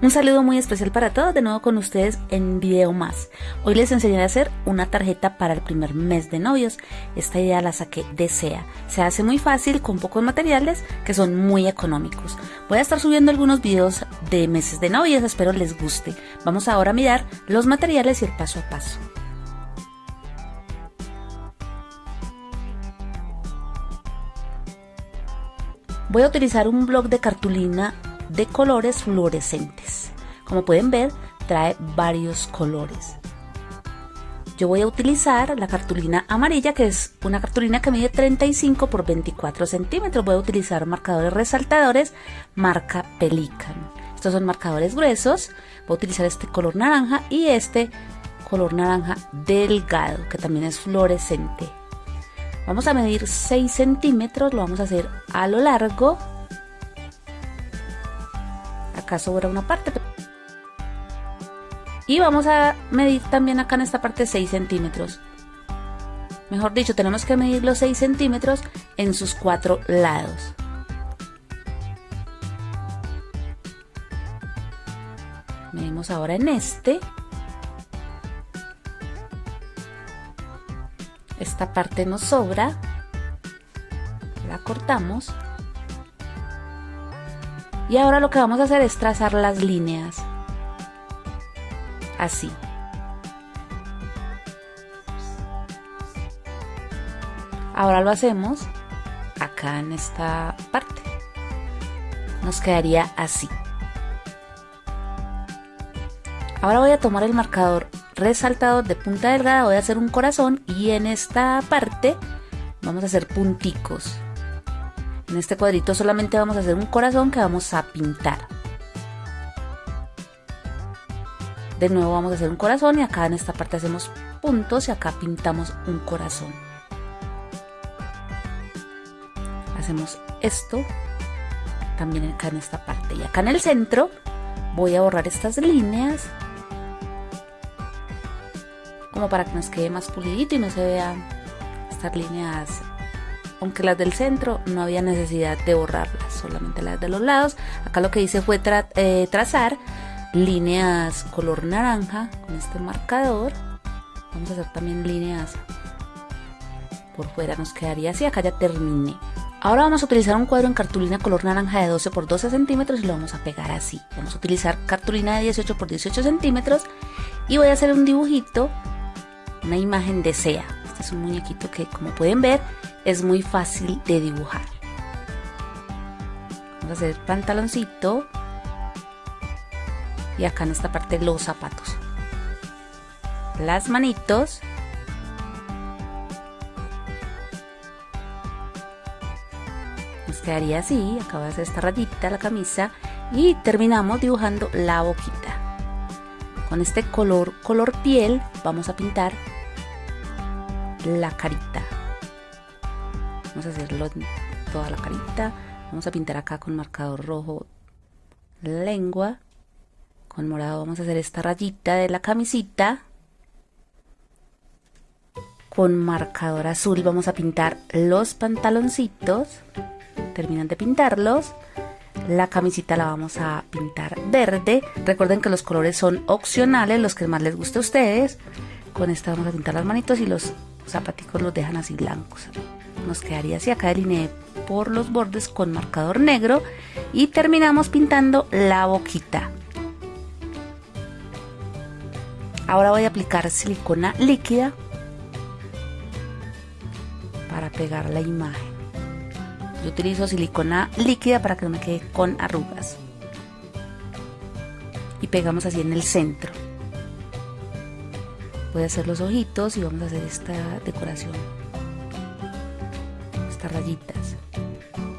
Un saludo muy especial para todos, de nuevo con ustedes en video más. Hoy les enseñaré a hacer una tarjeta para el primer mes de novios. Esta idea la saqué de SEA. Se hace muy fácil con pocos materiales que son muy económicos. Voy a estar subiendo algunos videos de meses de novios, espero les guste. Vamos ahora a mirar los materiales y el paso a paso. Voy a utilizar un blog de cartulina de colores fluorescentes. Como pueden ver, trae varios colores. Yo voy a utilizar la cartulina amarilla, que es una cartulina que mide 35 por 24 centímetros. Voy a utilizar marcadores resaltadores marca Pelican. Estos son marcadores gruesos. Voy a utilizar este color naranja y este color naranja delgado, que también es fluorescente. Vamos a medir 6 centímetros, lo vamos a hacer a lo largo acá sobra una parte. Y vamos a medir también acá en esta parte 6 centímetros. Mejor dicho tenemos que medir los 6 centímetros en sus cuatro lados. Medimos ahora en este. Esta parte nos sobra. La cortamos y ahora lo que vamos a hacer es trazar las líneas. Así. Ahora lo hacemos acá en esta parte. Nos quedaría así. Ahora voy a tomar el marcador resaltador de punta delgada, voy a hacer un corazón y en esta parte vamos a hacer punticos. En este cuadrito solamente vamos a hacer un corazón que vamos a pintar. De nuevo vamos a hacer un corazón y acá en esta parte hacemos puntos y acá pintamos un corazón. Hacemos esto también acá en esta parte y acá en el centro voy a borrar estas líneas como para que nos quede más pulidito y no se vean estas líneas aunque las del centro no había necesidad de borrarlas, solamente las de los lados. Acá lo que hice fue eh, trazar líneas color naranja con este marcador. Vamos a hacer también líneas por fuera, nos quedaría así. Acá ya terminé. Ahora vamos a utilizar un cuadro en cartulina color naranja de 12 por 12 centímetros y lo vamos a pegar así. Vamos a utilizar cartulina de 18 por 18 centímetros y voy a hacer un dibujito, una imagen de SEA. Este es un muñequito que como pueden ver es muy fácil de dibujar. Vamos a hacer pantaloncito y acá en esta parte los zapatos. Las manitos. Nos quedaría así, acá a hacer esta rayita la camisa y terminamos dibujando la boquita. Con este color, color piel, vamos a pintar la carita vamos a hacerlo toda la carita. Vamos a pintar acá con marcador rojo lengua. Con morado vamos a hacer esta rayita de la camisita. Con marcador azul vamos a pintar los pantaloncitos. Terminan de pintarlos. La camisita la vamos a pintar verde. Recuerden que los colores son opcionales los que más les guste a ustedes. Con esta vamos a pintar las manitos y los zapaticos los dejan así blancos nos quedaría así acá delineé por los bordes con marcador negro y terminamos pintando la boquita. Ahora voy a aplicar silicona líquida para pegar la imagen. Yo utilizo silicona líquida para que no me quede con arrugas. Y pegamos así en el centro. Voy a hacer los ojitos y vamos a hacer esta decoración rayitas.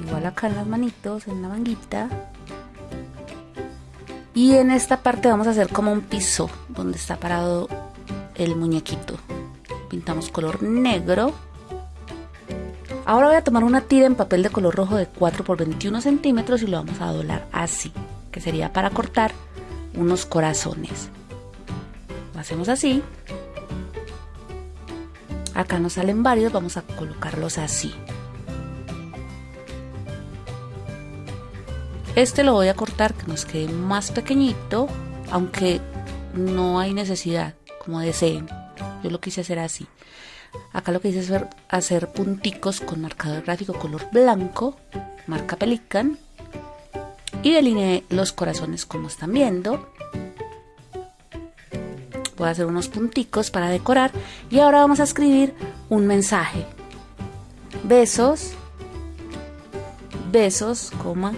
Igual acá en las manitos en la manguita. Y en esta parte vamos a hacer como un piso donde está parado el muñequito. Pintamos color negro. Ahora voy a tomar una tira en papel de color rojo de 4 por 21 centímetros y lo vamos a doblar así que sería para cortar unos corazones. Lo hacemos así. Acá nos salen varios vamos a colocarlos así Este lo voy a cortar que nos quede más pequeñito, aunque no hay necesidad, como deseen. Yo lo quise hacer así. Acá lo que hice es hacer punticos con marcador gráfico color blanco, marca Pelican, y delineé los corazones como están viendo. Voy a hacer unos punticos para decorar y ahora vamos a escribir un mensaje. Besos, besos, coma,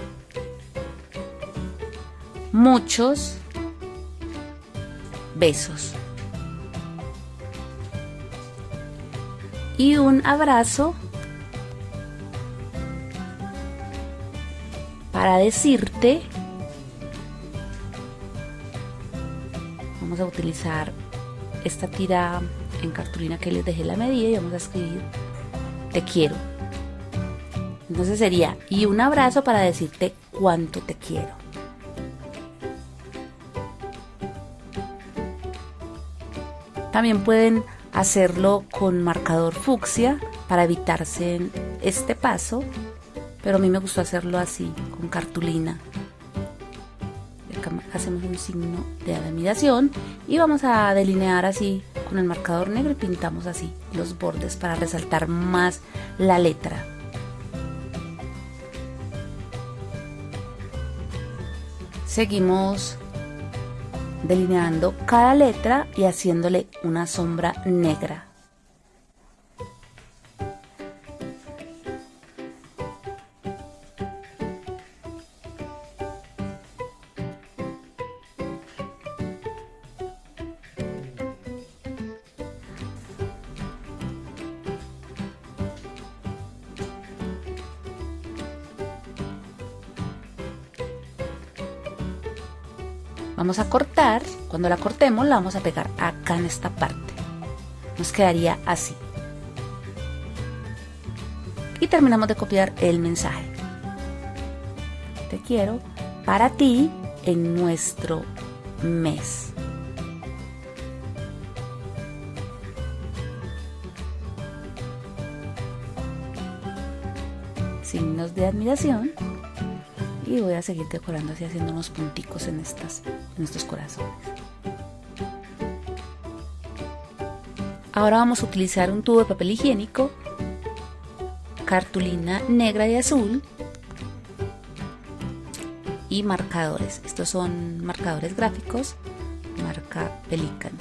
muchos besos. Y un abrazo para decirte, vamos a utilizar esta tira en cartulina que les dejé la medida y vamos a escribir te quiero. Entonces sería y un abrazo para decirte cuánto te quiero. También pueden hacerlo con marcador fucsia para evitarse este paso, pero a mí me gustó hacerlo así, con cartulina. Hacemos un signo de admiración y vamos a delinear así con el marcador negro y pintamos así los bordes para resaltar más la letra. Seguimos delineando cada letra y haciéndole una sombra negra. Vamos a cortar, cuando la cortemos la vamos a pegar acá en esta parte. Nos quedaría así. Y terminamos de copiar el mensaje. Te quiero para ti en nuestro mes. Signos de admiración y voy a seguir decorando así haciendo unos punticos en, estas, en estos corazones. Ahora vamos a utilizar un tubo de papel higiénico, cartulina negra y azul y marcadores. Estos son marcadores gráficos, marca Pelican.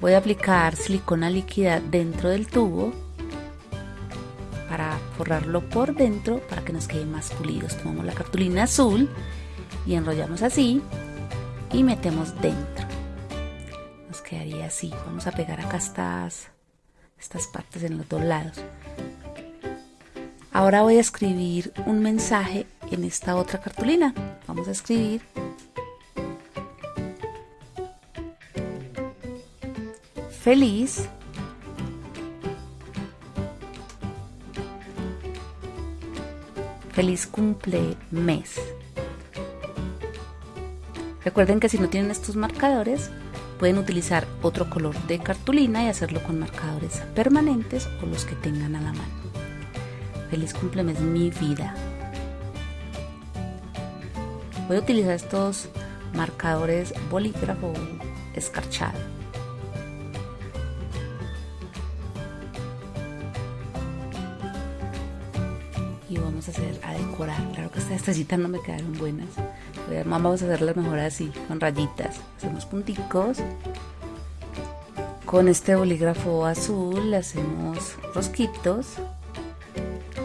Voy a aplicar silicona líquida dentro del tubo forrarlo por dentro para que nos quede más pulidos. Tomamos la cartulina azul y enrollamos así y metemos dentro. Nos quedaría así. Vamos a pegar acá estas, estas partes en los dos lados. Ahora voy a escribir un mensaje en esta otra cartulina. Vamos a escribir feliz Feliz cumple mes. Recuerden que si no tienen estos marcadores, pueden utilizar otro color de cartulina y hacerlo con marcadores permanentes o los que tengan a la mano. Feliz cumple mes mi vida. Voy a utilizar estos marcadores bolígrafo escarchado. A hacer a decorar. Claro que estas tacitas no me quedaron buenas. Vamos a hacerlas mejor así, con rayitas. Hacemos punticos. Con este bolígrafo azul hacemos rosquitos.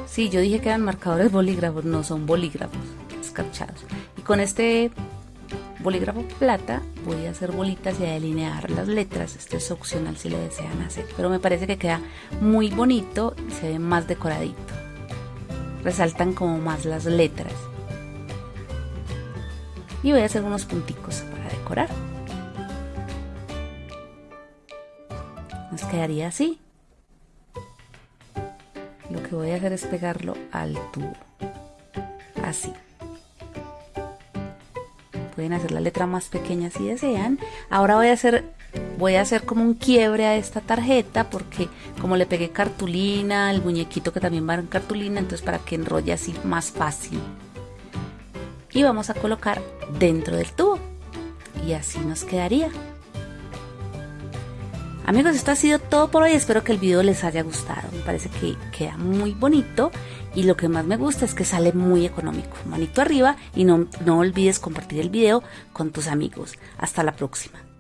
Sí, yo dije que eran marcadores bolígrafos, no son bolígrafos escarchados. Y con este bolígrafo plata voy a hacer bolitas y a delinear las letras. Esto es opcional si le desean hacer, pero me parece que queda muy bonito y se ve más decoradito resaltan como más las letras. Y voy a hacer unos punticos para decorar. Nos quedaría así. Lo que voy a hacer es pegarlo al tubo. Así. Pueden hacer la letra más pequeña si desean. Ahora voy a hacer voy a hacer como un quiebre a esta tarjeta porque como le pegué cartulina, el muñequito que también va en cartulina, entonces para que enrolle así más fácil. y vamos a colocar dentro del tubo y así nos quedaría. Amigos, esto ha sido todo por hoy. Espero que el video les haya gustado. Me parece que queda muy bonito y lo que más me gusta es que sale muy económico. Manito arriba y no, no olvides compartir el video con tus amigos. Hasta la próxima.